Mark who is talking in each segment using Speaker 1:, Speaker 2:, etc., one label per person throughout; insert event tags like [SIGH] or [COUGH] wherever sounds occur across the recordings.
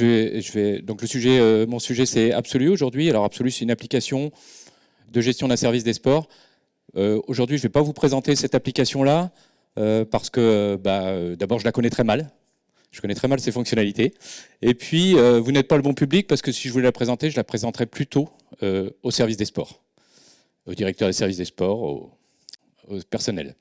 Speaker 1: donc, le sujet, mon sujet, c'est Absolu aujourd'hui. Alors, Absolu, c'est une application de gestion d'un service des sports. aujourd'hui, je ne vais pas vous présenter cette application-là parce que, bah, d'abord, je la connais très mal. Je connais très mal ses fonctionnalités. Et puis, vous n'êtes pas le bon public parce que si je voulais la présenter, je la présenterais plutôt au service des sports, au directeur des services des sports, au, au personnel.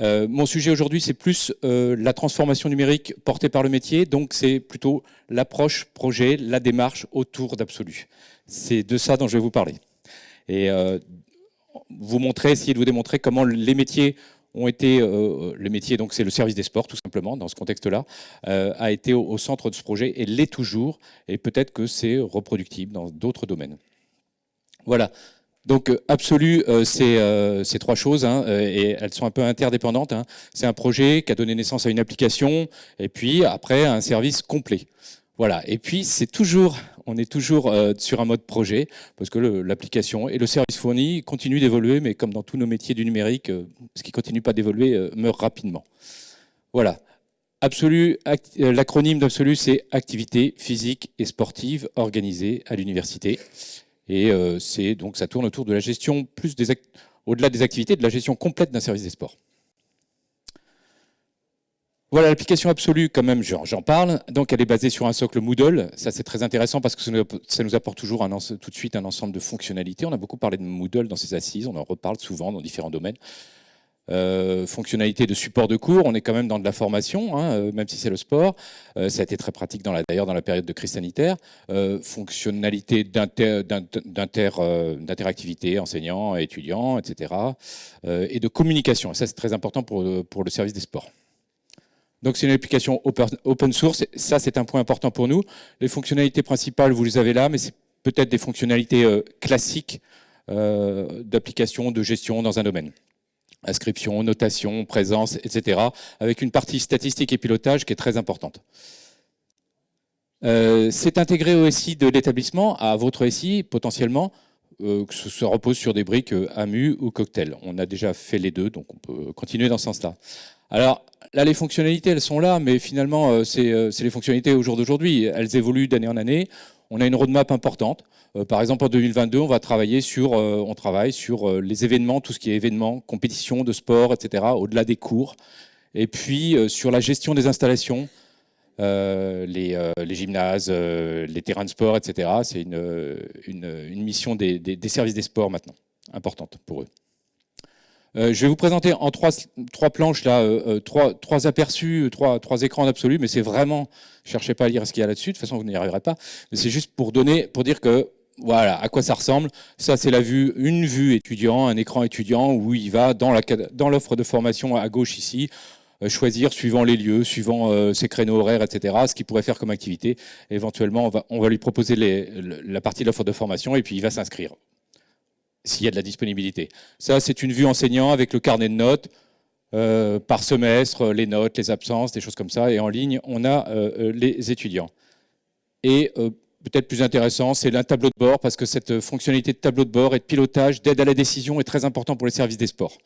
Speaker 1: Euh, mon sujet aujourd'hui, c'est plus euh, la transformation numérique portée par le métier, donc c'est plutôt l'approche projet, la démarche autour d'Absolu. C'est de ça dont je vais vous parler. Et euh, vous montrer, essayer de vous démontrer comment les métiers ont été, le métier, donc c'est le service des sports tout simplement, dans ce contexte-là, a été au, au, centre de ce projet et l'est toujours, et peut-être que c'est reproductible dans d'autres domaines. Voilà, donc euh, Absolu, euh, c'est euh, ces trois choses, hein, et elles sont un peu interdépendantes. Hein. C'est un projet qui a donné naissance à une application, et puis après un service complet. Voilà. Et puis c'est toujours, on est toujours sur un mode projet, parce que l'application et le service fourni continuent d'évoluer, mais comme dans tous nos métiers du numérique, ce qui continue pas d'évoluer meurt rapidement. Voilà. Absolu, l'acronyme d'Absolu, c'est activité physique et sportive organisée à l'université. Et euh, donc ça tourne autour de la gestion, plus au-delà des activités, de la gestion complète d'un service des sports. Voilà l'application absolue, quand même, j'en parle. Donc, elle est basée sur un socle Moodle. Ça, c'est très intéressant parce que ça nous apporte toujours tout de suite un ensemble de fonctionnalités. On a beaucoup parlé de Moodle dans ses assises. On en reparle souvent dans différents domaines. Euh, fonctionnalité de support de cours, on est quand même dans de la formation, hein, euh, même si c'est le sport. Euh, ça a été très pratique d'ailleurs dans la période de crise sanitaire. fonctionnalité d'interactivité enseignants, étudiants, etc. et de communication. ça, c'est très important pour le service des sports. Donc c'est une application open source. Ça, c'est un point important pour nous. Les fonctionnalités principales, vous les avez là, mais c'est peut-être des fonctionnalités classiques d'application, de gestion dans un domaine inscription, notation, présence, etc., avec une partie statistique et pilotage qui est très importante. Euh, c'est intégré au SI de l'établissement, à votre SI potentiellement, euh, que ce repose sur des briques euh, AMU ou Cocktail. On a déjà fait les deux, donc on peut continuer dans ce sens-là. Alors là, les fonctionnalités, elles sont là, mais finalement, c'est les fonctionnalités au jour d'aujourd'hui. Elles évoluent d'année en année. On a une roadmap importante. Euh, par exemple, en 2022, on va travailler sur, euh, on travaille sur euh, les événements, tout ce qui est événements, compétitions de sport, etc., au-delà des cours. Et puis sur la gestion des installations, les, gymnases, les terrains de sport, etc. C'est une, mission des, services des sports maintenant, importante pour eux. je vais vous présenter en trois, planches, là, trois, aperçus, trois, trois écrans absolus, mais c'est vraiment, cherchez pas à lire ce qu'il y a là-dessus, de toute façon vous n'y arriverez pas, c'est juste pour donner, pour dire que voilà à quoi ça ressemble. Ça, c'est la vue, une vue étudiant, un écran étudiant où il va dans l'offre de formation à gauche ici, euh, choisir suivant les lieux, suivant euh, ses créneaux horaires, etc., ce qu'il pourrait faire comme activité. éventuellement, on va, lui proposer la partie de l'offre de formation et puis il va s'inscrire s'il y a de la disponibilité. Ça, c'est une vue enseignant avec le carnet de notes. Euh, par semestre, les notes, les absences, des choses comme ça. Et en ligne, on a les étudiants. Et peut-être plus intéressant, c'est un tableau de bord, parce que cette fonctionnalité de tableau de bord et de pilotage, d'aide à la décision est très important pour les services des sports.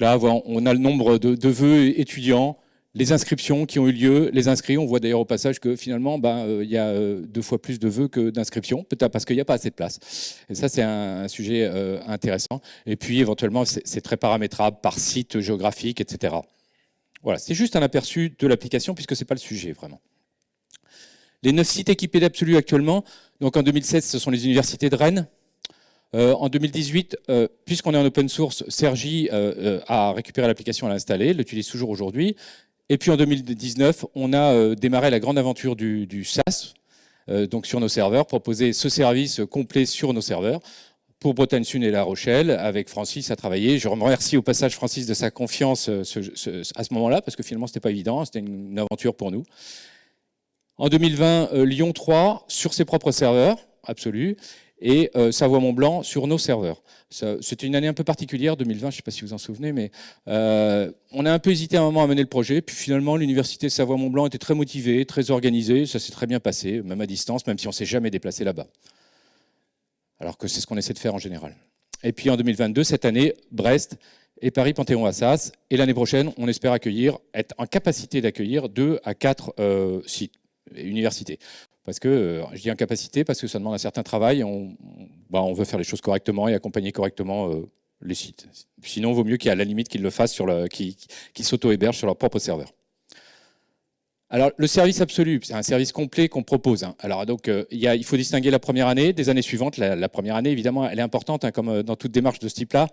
Speaker 1: Là, on a le nombre de, vœux étudiants, les inscriptions qui ont eu lieu, les inscrits, on voit d'ailleurs au passage que finalement, ben, euh, il y a euh, deux fois plus de vœux que d'inscriptions, peut-être parce qu'il n'y a pas assez de place. Et ça, c'est un, sujet euh, intéressant. Et puis, éventuellement, c'est très paramétrable par site géographique, etc. Voilà, c'est juste un aperçu de l'application, puisque ce n'est pas le sujet, vraiment. Les neuf sites équipés d'Absolu actuellement, donc en 2016, ce sont les universités de Rennes. Euh, en 2018, euh, puisqu'on est en open source, Sergi euh, a récupéré l'application, à l'installer, l'utilise toujours aujourd'hui. Et puis en 2019, on a démarré la grande aventure du, SaaS, donc sur nos serveurs, proposer ce service complet sur nos serveurs pour Bretagne Sud et La Rochelle, avec Francis à travailler. Je remercie au passage Francis de sa confiance à ce moment-là, parce que finalement, ce n'était pas évident, c'était une aventure pour nous. En 2020, euh, Lyon 3 sur ses propres serveurs, absolu, et euh, Savoie-Mont-Blanc sur nos serveurs. C'était une année un peu particulière, 2020, je ne sais pas si vous en souvenez, mais euh, on a un peu hésité un moment à mener le projet, puis finalement l'université Savoie-Mont-Blanc était très motivée, très organisée, ça s'est très bien passé, même à distance, même si on ne s'est jamais déplacé là-bas. Alors que c'est ce qu'on essaie de faire en général. Et puis en 2022, cette année, Brest et Paris Panthéon Assas. Et l'année prochaine, on espère accueillir, être en capacité d'accueillir deux à quatre euh, sites, universités. Parce que, euh, je dis en capacité parce que ça demande un certain travail. On, bah, veut faire les choses correctement et accompagner correctement euh, les sites. Sinon, il vaut mieux qu'il y à la limite qu'ils le fassent, sur le, qu'ils, s'auto-hébergent sur leur propre serveur. Alors, le service absolu, c'est un service complet qu'on propose. Hein. Alors, donc, euh, il, faut distinguer la première année des années suivantes. La, première année, évidemment, elle est importante, hein, comme dans toute démarche de ce type-là.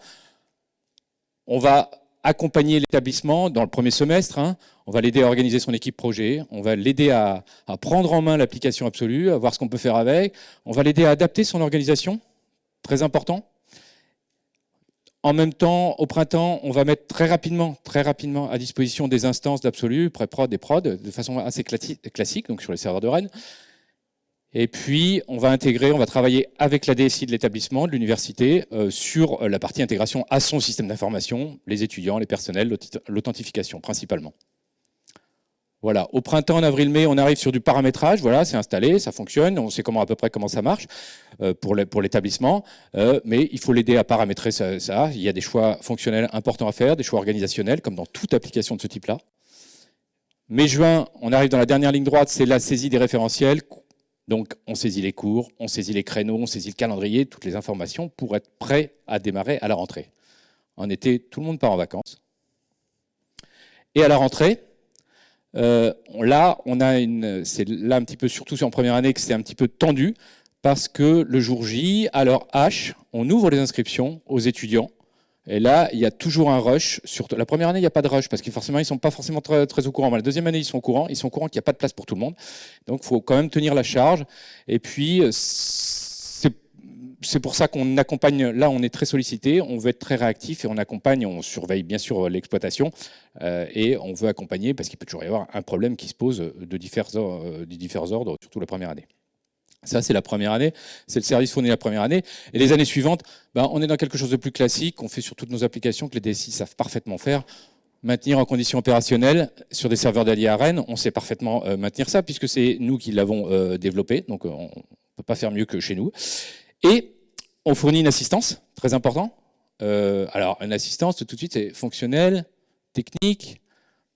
Speaker 1: On va accompagner l'établissement dans le premier semestre. Hein. On va l'aider à organiser son équipe projet. On va l'aider à, prendre en main l'application absolue, à voir ce qu'on peut faire avec. On va l'aider à adapter son organisation, très important. En même temps, au printemps, on va mettre très rapidement, très rapidement à disposition des instances d'absolu, pré-prod et prod, de façon assez classique, donc sur les serveurs de Rennes. Et puis, on va intégrer, on va travailler avec la DSI de l'établissement, de l'université, euh, sur euh, la partie intégration à son système d'information, les étudiants, les personnels, l'authentification principalement. Voilà, au printemps, en avril-mai, on arrive sur du paramétrage, voilà, c'est installé, ça fonctionne, on sait comment à peu près comment ça marche euh, pour l'établissement, mais il faut l'aider à paramétrer ça, ça, Il y a des choix fonctionnels importants à faire, des choix organisationnels, comme dans toute application de ce type-là. Mai-juin, on arrive dans la dernière ligne droite, c'est la saisie des référentiels, donc on saisit les cours, on saisit les créneaux, on saisit le calendrier, toutes les informations pour être prêt à démarrer à la rentrée. En été, tout le monde part en vacances. Et à la rentrée, euh, là, on a une, c'est là un petit peu, surtout en première année, que c'est un petit peu tendu, parce que le jour J, à l'heure H, on ouvre les inscriptions aux étudiants et là, il y a toujours un rush. La première année, il n'y a pas de rush parce que forcément, ils ne sont pas forcément très, au courant. Mais la deuxième année, ils sont au courant. Ils sont au courant qu'il n'y a pas de place pour tout le monde. Donc, il faut quand même tenir la charge. Et puis, c'est pour ça qu'on accompagne. Là, on est très sollicité. On veut être très réactif et on accompagne. On surveille bien sûr l'exploitation euh, et on veut accompagner parce qu'il peut toujours y avoir un problème qui se pose de divers, divers ordres, surtout la première année. Ça, c'est la première année, c'est le service fourni la première année. Et les années suivantes, ben, on est dans quelque chose de plus classique, on fait sur toutes nos applications que les DSI savent parfaitement faire. Maintenir en conditions opérationnelles sur des serveurs d'alliés à Rennes, on sait parfaitement euh, maintenir ça puisque c'est nous qui l'avons euh, développé, donc euh, on ne peut pas faire mieux que chez nous. Et on fournit une assistance, très important. alors, une assistance, tout de suite, c'est fonctionnel, technique,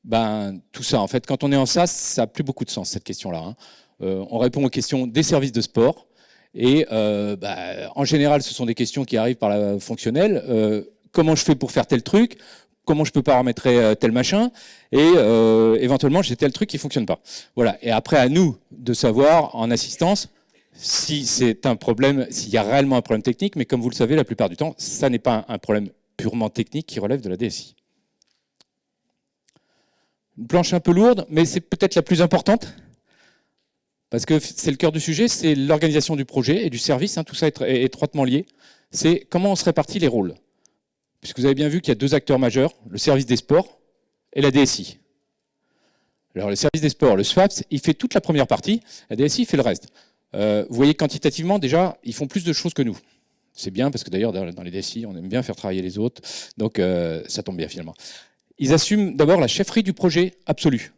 Speaker 1: ben, tout ça. En fait, quand on est en SaaS, ça n'a plus beaucoup de sens, cette question-là. Hein. Euh, on répond aux questions des services de sport. Et euh, bah, en général, ce sont des questions qui arrivent par la fonctionnelle. Euh, comment je fais pour faire tel truc? Comment je peux paramétrer tel machin? Et éventuellement, j'ai tel truc qui fonctionne pas. Voilà. Et après, à nous de savoir en assistance si c'est un problème, s'il y a réellement un problème technique. Mais comme vous le savez, la plupart du temps, ça n'est pas un problème purement technique qui relève de la DSI. Une planche un peu lourde, mais c'est peut-être la plus importante. Parce que c'est le cœur du sujet, c'est l'organisation du projet et du service, hein, tout ça est étroitement lié. C'est comment on se répartit les rôles. Puisque vous avez bien vu qu'il y a deux acteurs majeurs, le service des sports et la DSI. Alors le service des sports, le SWAPS, il fait toute la première partie, la DSI fait le reste. Euh, vous voyez quantitativement, déjà, ils font plus de choses que nous. C'est bien, parce que d'ailleurs, dans les DSI, on aime bien faire travailler les autres, donc euh, ça tombe bien finalement. Ils assument d'abord la chefferie du projet absolu.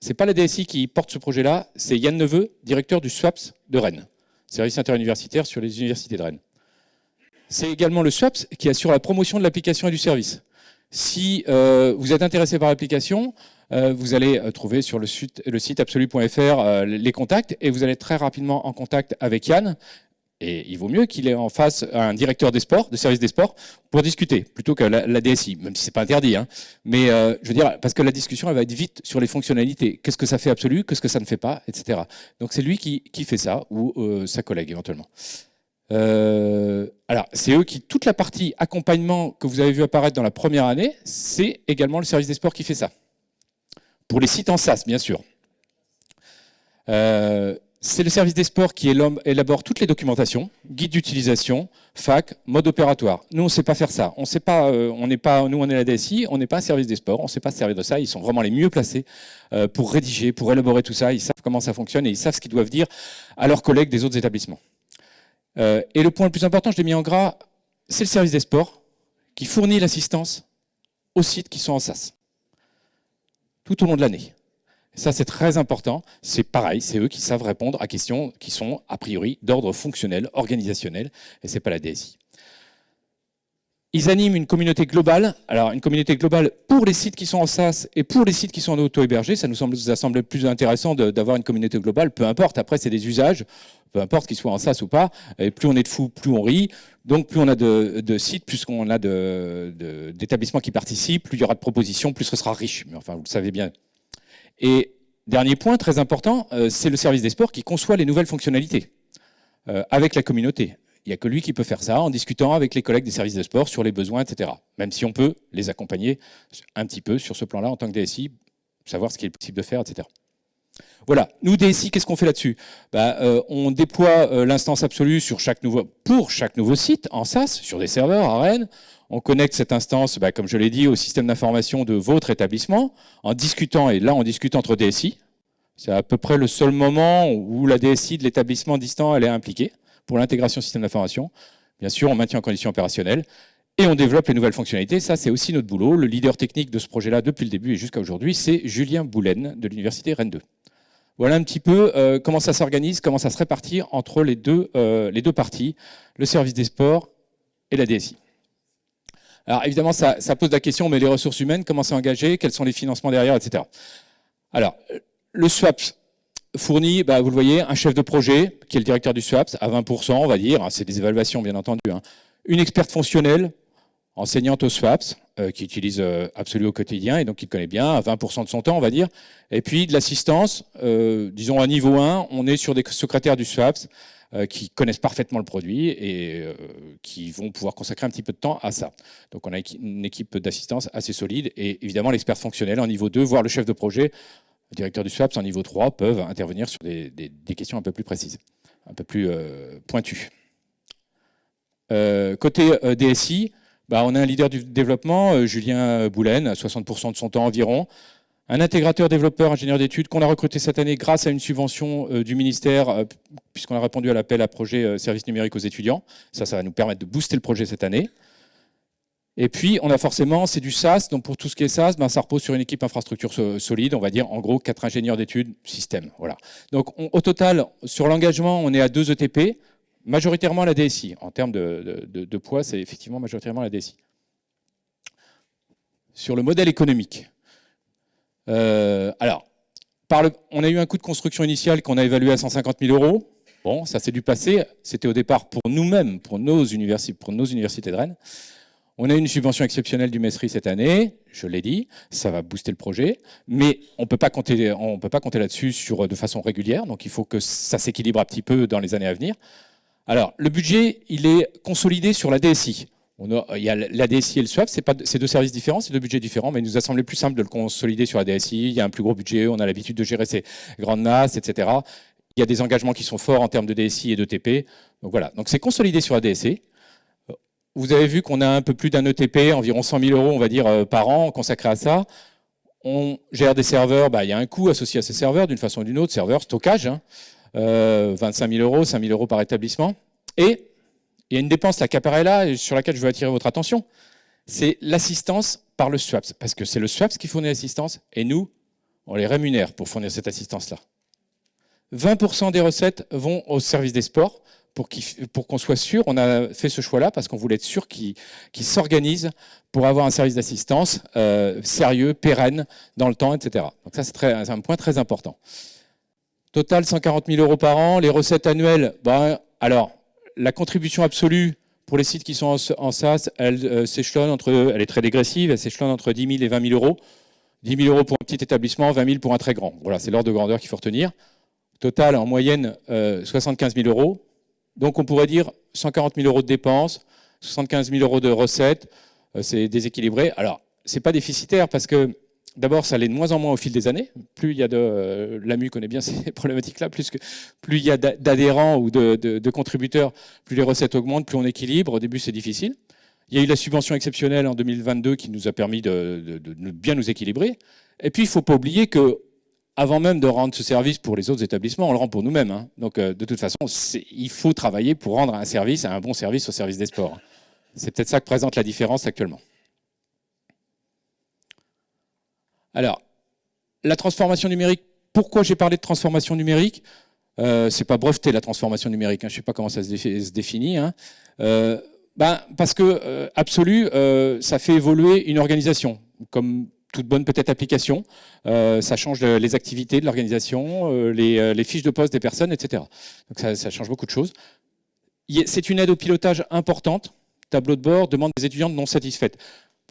Speaker 1: C'est pas la DSI qui porte ce projet-là, c'est Yann Neveu, directeur du SWAPS de Rennes, service interuniversitaire sur les universités de Rennes. C'est également le SWAPS qui assure la promotion de l'application et du service. Si euh, vous êtes intéressé par l'application, euh, vous allez euh, trouver sur le site, le les contacts et vous allez très rapidement en contact avec Yann et il vaut mieux qu'il ait en face un directeur des sports, de service des sports, pour discuter, plutôt que la, DSI, même si c'est pas interdit. Hein. Mais euh, je veux dire, parce que la discussion, elle va être vite sur les fonctionnalités. Qu'est-ce que ça fait absolu, qu'est-ce que ça ne fait pas, etc. Donc c'est lui qui, qui, fait ça, ou euh, sa collègue éventuellement. Euh, alors, c'est eux qui, toute la partie accompagnement que vous avez vu apparaître dans la première année, c'est également le service des sports qui fait ça. Pour les sites en SaaS, bien sûr. Euh, c'est le service des sports qui élabore toutes les documentations, guide d'utilisation, fac, mode opératoire. Nous, on ne sait pas faire ça. On sait pas, euh, on n'est pas, nous, on est la DSI, on n'est pas un service des sports, on ne sait pas se servir de ça. Ils sont vraiment les mieux placés euh, pour rédiger, pour élaborer tout ça. Ils savent comment ça fonctionne et ils savent ce qu'ils doivent dire à leurs collègues des autres établissements. Euh, et le point le plus important, je l'ai mis en gras, c'est le service des sports qui fournit l'assistance aux sites qui sont en SAS tout au long de l'année. Ça, c'est très important. C'est pareil, c'est eux qui savent répondre à questions qui sont, a priori, d'ordre fonctionnel, organisationnel, et ce n'est pas la DSI. ils animent une communauté globale. Alors, une communauté globale pour les sites qui sont en SaaS et pour les sites qui sont en auto-hébergés. Ça nous, semble, ça plus intéressant d'avoir une communauté globale. Peu importe, après, c'est des usages. Peu importe qu'ils soient en SaaS ou pas. Et plus on est de fous, plus on rit. Donc, plus on a de, sites, plus on a d'établissements qui participent, plus il y aura de propositions, plus ce sera riche. Mais enfin, vous le savez bien. Et dernier point très important, euh, c'est le service des sports qui conçoit les nouvelles fonctionnalités euh, avec la communauté. Il n'y a que lui qui peut faire ça en discutant avec les collègues des services de sport sur les besoins, etc. Même si on peut les accompagner un petit peu sur ce plan-là en tant que DSI, savoir ce qu'il est possible de faire, etc. Voilà, nous DSI, qu'est-ce qu'on fait là-dessus? Bah, euh, On déploie l'instance absolue pour chaque nouveau site en SaaS, sur des serveurs à Rennes. On connecte cette instance, bah, comme je l'ai dit, au système d'information de votre établissement, en discutant, et là on discute entre DSI. C'est à peu près le seul moment où la DSI de l'établissement distant elle est impliquée pour l'intégration système d'information. Bien sûr, on maintient en condition opérationnelle et on développe les nouvelles fonctionnalités. Ça, c'est aussi notre boulot. Le leader technique de ce projet-là, depuis le début et jusqu'à aujourd'hui, c'est Julien Boulen de l'Université Rennes 2. Voilà un petit peu euh, comment ça s'organise, comment ça se répartit entre les deux, euh, les deux parties, le service des sports et la DSI. Alors évidemment, ça, pose la question, mais les ressources humaines, comment c'est engagé, quels sont les financements derrière, etc. Alors, le SWAPS, fournit, bah, vous le voyez, un chef de projet, qui est le directeur du SWAPS, à 20%, on va dire, c'est des évaluations bien entendu, hein. une experte fonctionnelle, enseignante au SWAPS, euh, qui utilise euh, absolument au quotidien et donc qui connaît bien, à 20% de son temps, on va dire, et puis de l'assistance, euh, disons à niveau 1, on est sur des secrétaires du SWAPS, qui connaissent parfaitement le produit et qui vont pouvoir consacrer un petit peu de temps à ça. Donc on a une équipe d'assistance assez solide et évidemment l'expert fonctionnel en niveau 2, voire le chef de projet directeurs du SWAPS en niveau 3 peuvent intervenir sur des, questions un peu plus précises, un peu plus euh, pointues. Euh, côté euh, DSI, bah, on a un leader du développement, Julien Boulen, à 60% de son temps environ, un intégrateur développeur ingénieur d'études qu'on a recruté cette année grâce à une subvention du ministère, puisqu'on a répondu à l'appel à projet service numérique aux étudiants. Ça, ça va nous permettre de booster le projet cette année. Et puis, on a forcément, c'est du SaaS, donc pour tout ce qui est SaaS, ben, ça repose sur une équipe infrastructure solide, on va dire en gros quatre ingénieurs d'études, système. Voilà. Donc au total, sur l'engagement, on est à deux ETP, majoritairement la DSI. En termes de, poids, c'est effectivement majoritairement la DSI. Sur le modèle économique. Euh, alors, on a eu un coût de construction initial qu'on a évalué à 150 000 euros. Bon, ça c'est du passé. C'était au départ pour nous-mêmes, pour nos universités, de Rennes. On a une subvention exceptionnelle du Messery cette année, je l'ai dit, ça va booster le projet, mais on ne peut pas compter là-dessus de façon régulière, donc il faut que ça s'équilibre un petit peu dans les années à venir. Alors, le budget, il est consolidé sur la DSI. il y a la DSI et le SWAP, c'est deux services différents, c'est deux budgets différents, mais il nous a semblé plus simple de le consolider sur la DSI. Il y a un plus gros budget, on a l'habitude de gérer ces grandes NAS, etc. Il y a des engagements qui sont forts en termes de DSI et de TP. Donc voilà, donc c'est consolidé sur la DSI. Vous avez vu qu'on a un peu plus d'un ETP, environ 100 000 euros, on va dire, euh, par an consacré à ça. On gère des serveurs, bah, il y a un coût associé à ces serveurs d'une façon ou d'une autre, serveur, stockage, 25 hein. 000 euh, euros, 5 000 euros par établissement. Et il y a une dépense là, qui apparaît là, sur laquelle je veux attirer votre attention, c'est l'assistance par le SWAPS, parce que c'est le SWAPS qui fournit l'assistance, et nous, on les rémunère pour fournir cette assistance-là. 20% des recettes vont au service des sports, pour qu'on soit sûr, on a fait ce choix-là parce qu'on voulait être sûr qu'ils s'organisent pour avoir un service d'assistance euh, sérieux, pérenne, dans le temps, etc. Donc ça, c'est un point très important. Total, 140 000 euros par an. Les recettes annuelles, ben, alors, la contribution absolue pour les sites qui sont en, SaaS, elle euh, s'échelonne entre, elle est très dégressive, elle s'échelonne entre 10 000 et 20 000 euros. 10 000 euros pour un petit établissement, 20 000 pour un très grand. Voilà, c'est l'ordre de grandeur qu'il faut retenir. Total, en moyenne, 75 euh, 000 euros. Donc on pourrait dire 140 000 euros de dépenses, 75 000 euros de recettes, euh, c'est déséquilibré. Alors, c'est pas déficitaire parce que d'abord, ça l'est de moins en moins au fil des années. Plus il y a de, euh, l'AMU connaît bien [LAUGHS] ces problématiques-là, plus, il y a d'adhérents ou de, contributeurs, plus les recettes augmentent, plus on équilibre. Au début, c'est difficile. Il y a eu la subvention exceptionnelle en 2022 qui nous a permis de, bien nous équilibrer. Et puis, il ne faut pas oublier que avant même de rendre ce service pour les autres établissements, on le rend pour nous-mêmes. Hein. Donc, euh, de toute façon, il faut travailler pour rendre un service, un bon service au service des sports. C'est peut-être ça que présente la différence actuellement. Alors, la transformation numérique, pourquoi j'ai parlé de transformation numérique? Euh, C'est pas breveté la transformation numérique, hein. je ne sais pas comment ça se, définit. Hein. Euh, ben, Parce que Absolu, ça fait évoluer une organisation, comme toute bonne peut-être application. ça change les activités de l'organisation, les, fiches de poste des personnes, etc. Donc ça, ça change beaucoup de choses. C'est une aide au pilotage importante. Tableau de bord, demande des étudiantes non satisfaites.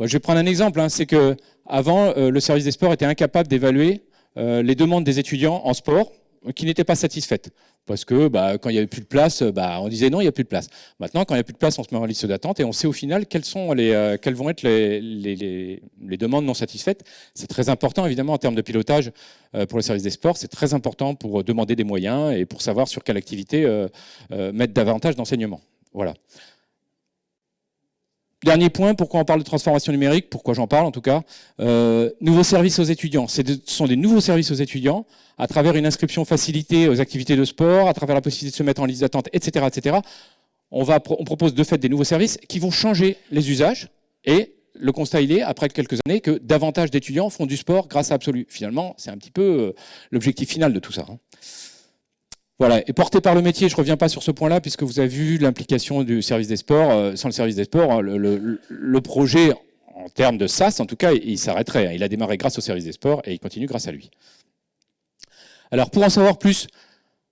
Speaker 1: Je vais prendre un exemple. Hein. C'est que avant, le service des sports était incapable d'évaluer les demandes des étudiants en sport qui n'étaient pas satisfaites. Parce que bah, quand il n'y avait plus de place, bah, on disait non, il n'y a plus de place. Maintenant, quand il n'y a plus de place, on se met en liste d'attente et on sait au final quelles, sont euh, vont être les, demandes non satisfaites. C'est très important, évidemment, en termes de pilotage euh, pour le service des sports. C'est très important pour demander des moyens et pour savoir sur quelle activité euh, mettre davantage d'enseignement. Voilà. Dernier point, pourquoi on parle de transformation numérique, pourquoi j'en parle en tout cas, euh, nouveaux services aux étudiants. Ce sont des nouveaux services aux étudiants à travers une inscription facilitée aux activités de sport, à travers la possibilité de se mettre en liste d'attente, etc., etc. On, on propose de fait des nouveaux services qui vont changer les usages et le constat il est, après quelques années, que davantage d'étudiants font du sport grâce à Absolu. Finalement, c'est un petit peu euh, l'objectif final de tout ça. Hein. Voilà, et porté par le métier, je ne reviens pas sur ce point-là, puisque vous avez vu l'implication du service des sports. Euh, sans le service des sports, hein, le, projet, en termes de SAS, en tout cas, il s'arrêterait. Il a démarré grâce au service des sports et il continue grâce à lui. Alors, pour en savoir plus,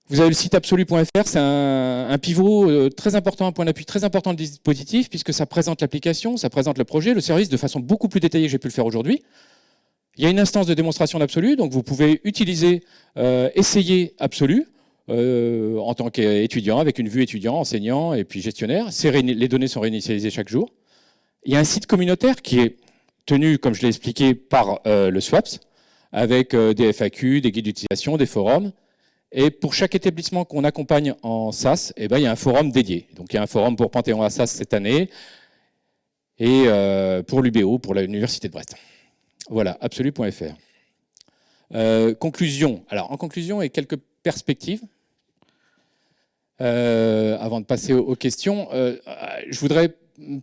Speaker 1: vous avez le site absolu.fr, c'est un, pivot euh, très important, un point d'appui très important du dispositif, puisque ça présente l'application, ça présente le projet, le service de façon beaucoup plus détaillée que j'ai pu le faire aujourd'hui. Il y a une instance de démonstration d'absolu, donc vous pouvez utiliser, euh, essayer absolu. Euh, en tant qu'étudiant, avec une vue étudiant, enseignant et puis gestionnaire. Les données sont réinitialisées chaque jour. Il y a un site communautaire qui est tenu, comme je l'ai expliqué, par euh, le SWAPS, avec euh, des FAQ, des guides d'utilisation, des forums. Et pour chaque établissement qu'on accompagne en SAS, eh ben, il y a un forum dédié. Donc il y a un forum pour Panthéon à SAS cette année et pour l'UBO, pour l'Université de Brest. Voilà, absolu.fr. conclusion. Alors en conclusion et quelques perspectives. Euh, avant de passer aux, questions, euh, je voudrais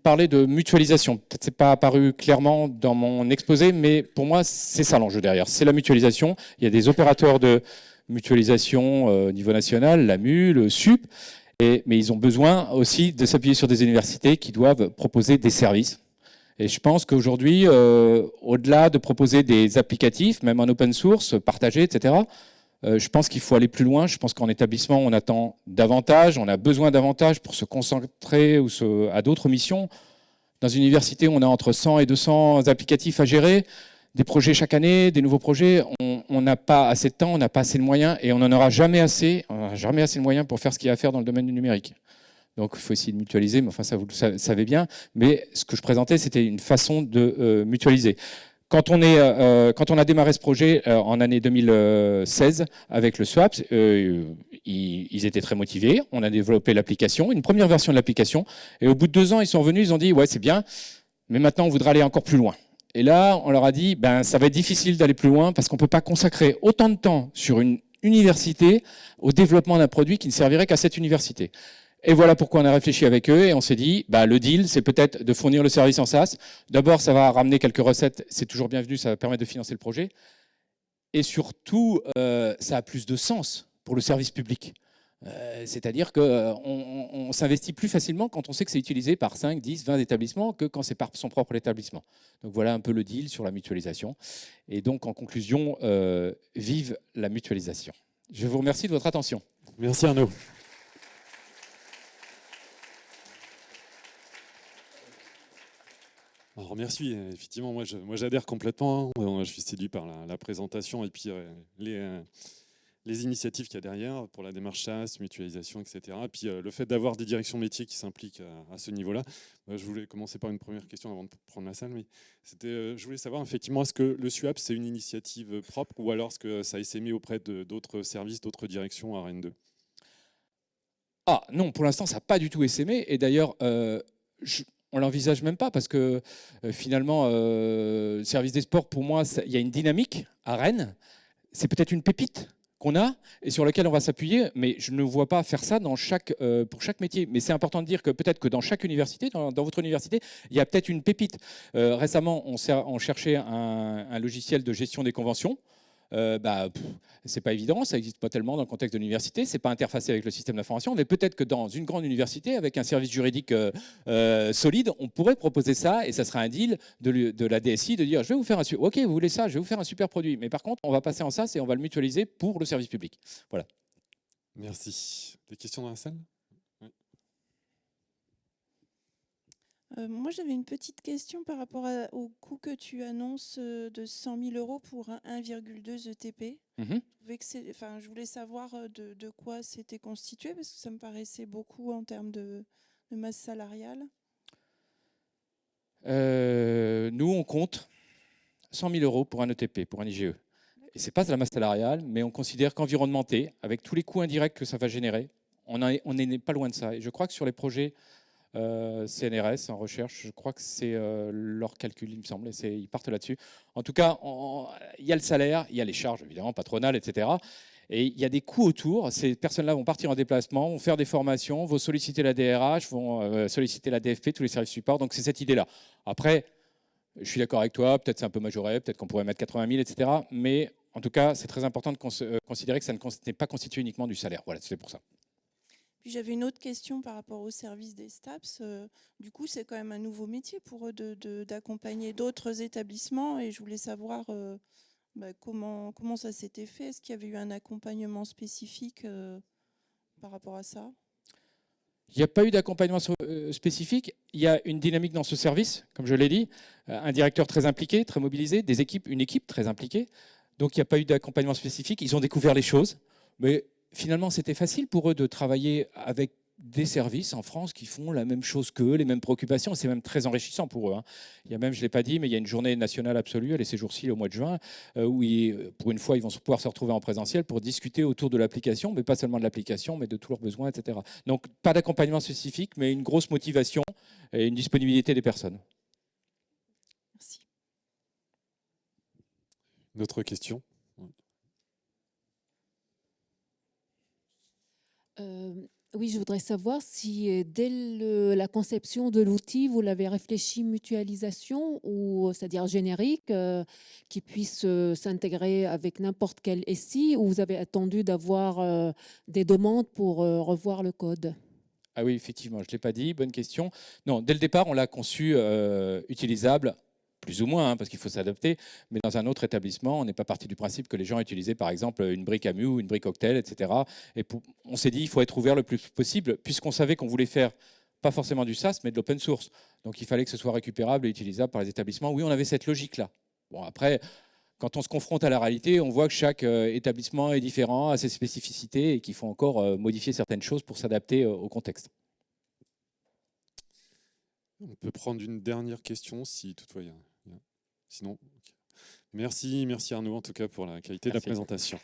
Speaker 1: parler de mutualisation. Peut-être c'est pas apparu clairement dans mon exposé, mais pour moi, c'est ça l'enjeu derrière. C'est la mutualisation. Il y a des opérateurs de mutualisation euh, au niveau national, l'AMU, le SUP, et, mais ils ont besoin aussi de s'appuyer sur des universités qui doivent proposer des services. Et je pense qu'aujourd'hui, au-delà de proposer des applicatifs, même en open source, partagés, etc., je pense qu'il faut aller plus loin. Je pense qu'en établissement, on attend davantage, on a besoin davantage pour se concentrer ou à d'autres missions. Dans une université, on a entre 100 et 200 applicatifs à gérer, des projets chaque année, des nouveaux projets. On n'a pas assez de temps, on n'a pas assez de moyens et on n'en aura jamais assez, jamais assez de moyens pour faire ce qu'il y a à faire dans le domaine du numérique. Donc il faut essayer de mutualiser, mais enfin ça vous le savez bien. Mais ce que je présentais, c'était une façon de euh, mutualiser. Quand on, est, euh, euh, quand on a démarré ce projet euh, en année 2016 avec le SWAP, ils, étaient très motivés. On a développé l'application, une première version de l'application. Et au bout de deux ans, ils sont venus, ils ont dit ouais c'est bien, mais maintenant on voudrait aller encore plus loin. Et là, on leur a dit ben ça va être difficile d'aller plus loin parce qu'on peut pas consacrer autant de temps sur une université au développement d'un produit qui ne servirait qu'à cette université. Et voilà pourquoi on a réfléchi avec eux et on s'est dit, bah, le deal, c'est peut-être de fournir le service en SaaS. D'abord, ça va ramener quelques recettes, c'est toujours bienvenu, ça va permettre de financer le projet. Et surtout, euh, ça a plus de sens pour le service public. Euh, c'est-à-dire qu'on euh, on, s'investit plus facilement quand on sait que c'est utilisé par 5, 10, 20 établissements que quand c'est par son propre établissement. Donc voilà un peu le deal sur la mutualisation. Et donc en conclusion, vive la mutualisation. Je vous remercie de votre attention.
Speaker 2: Merci Arnaud. Merci, effectivement, moi, j'adhère complètement. Hein. Je suis séduit par la, présentation et puis euh, les, euh, les, initiatives qu'il y a derrière pour la démarche chasse, mutualisation, etc. Et puis euh, le fait d'avoir des directions métiers qui s'impliquent à, ce niveau-là. je voulais commencer par une première question avant de prendre la salle. Mais c'était, je voulais savoir effectivement, est-ce que le SUAP c'est une initiative propre ou alors est-ce que ça a essaimé auprès d'autres services, d'autres directions à Rennes 2
Speaker 1: ah non, pour l'instant, ça n'a pas du tout essaimé. Et d'ailleurs, je, on l'envisage même pas parce que euh, finalement, euh, service des sports, pour moi, il y a une dynamique à Rennes. C'est peut-être une pépite qu'on a et sur laquelle on va s'appuyer, mais je ne vois pas faire ça euh, pour chaque métier. Mais c'est important de dire que peut-être que dans chaque université, dans, votre université, il y a peut-être une pépite. récemment, on, on cherchait un, logiciel de gestion des conventions. Euh, bah, c'est pas évident, ça n'existe pas tellement dans le contexte de l'université, c'est pas interfacé avec le système d'information, mais peut-être que dans une grande université, avec un service juridique solide, on pourrait proposer ça et ça serait un deal de, la DSI de dire je vais vous faire un ok vous voulez ça, je vais vous faire un super produit, mais par contre on va passer en ça et on va le mutualiser pour le service public. Voilà.
Speaker 2: Merci. Des questions dans la salle?
Speaker 3: Euh, moi, j'avais une petite question par rapport au coût que tu annonces euh, de 100 000 euros pour un 1,2 ETP. Mmh enfin, je voulais savoir euh, de, quoi c'était constitué, parce que ça me paraissait beaucoup en termes de, masse salariale.
Speaker 1: nous, on compte 100 000 euros pour un ETP, pour un IGE. Et ce n'est pas de la masse salariale, mais on considère qu'environnementé, avec tous les coûts indirects que ça va générer, on n'est pas loin de ça. Et je crois que sur les projets CNRS en recherche, je crois que c'est euh, leur calcul, il me semble, et ils partent là-dessus. En tout cas, il y a le salaire, il y a les charges, évidemment, patronales, etc. Et il y a des coûts autour. Ces personnes-là vont partir en déplacement, vont faire des formations, vont solliciter la DRH, vont euh, solliciter la DFP, tous les services support. Donc c'est cette idée-là. Après, je suis d'accord avec toi, peut-être c'est un peu majoré, peut-être qu'on pourrait mettre 80 000, etc. Mais en tout cas, c'est très important de considérer que ça n'est pas constitué uniquement du salaire. Voilà, c'est pour ça
Speaker 3: j'avais une autre question par rapport au service des STAPS. Euh, du coup, c'est quand même un nouveau métier pour eux d'accompagner d'autres établissements et je voulais savoir euh, bah, comment, comment ça s'était fait. Est-ce qu'il y avait eu un accompagnement spécifique euh, par rapport à ça?
Speaker 1: Il n'y a pas eu d'accompagnement spécifique. Il y a une dynamique dans ce service, comme je l'ai dit, un directeur très impliqué, très mobilisé, des équipes, une équipe très impliquée. Donc il n'y a pas eu d'accompagnement spécifique. Ils ont découvert les choses, mais finalement, c'était facile pour eux de travailler avec des services en France qui font la même chose qu'eux, les mêmes préoccupations. C'est même très enrichissant pour eux. Hein. Il y a même, je ne l'ai pas dit, mais il y a une journée nationale absolue, elle est ces jours-ci au mois de juin, euh, où pour une fois, ils vont pouvoir se retrouver en présentiel pour discuter autour de l'application, mais pas seulement de l'application, mais de tous leurs besoins, etc. Donc, pas d'accompagnement spécifique, mais une grosse motivation et une disponibilité des personnes.
Speaker 3: Merci.
Speaker 2: D'autres questions
Speaker 4: Euh, oui, je voudrais savoir si euh, dès la conception de l'outil, vous l'avez réfléchi mutualisation, ou c'est-à-dire générique, euh, qui puisse s'intégrer avec n'importe quel SI, ou vous avez attendu d'avoir des demandes pour revoir le code?
Speaker 1: Ah oui, effectivement, je ne l'ai pas dit, bonne question. Non, dès le départ, on l'a conçu utilisable plus ou moins, hein, parce qu'il faut s'adapter, mais dans un autre établissement, on n'est pas parti du principe que les gens utilisaient par exemple une brique AMU ou une brique cocktail, etc. Et on s'est dit il faut être ouvert le plus possible, puisqu'on savait qu'on voulait faire pas forcément du SaaS, mais de l'open source. Donc il fallait que ce soit récupérable et utilisable par les établissements. Oui, on avait cette logique-là. Bon, après, quand on se confronte à la réalité, on voit que chaque euh, établissement est différent, a ses spécificités et qu'il faut encore euh, modifier certaines choses pour s'adapter euh, au contexte.
Speaker 2: On peut prendre une dernière question si toutefois il y a Sinon, merci, merci Arnaud en tout cas pour la qualité de la présentation.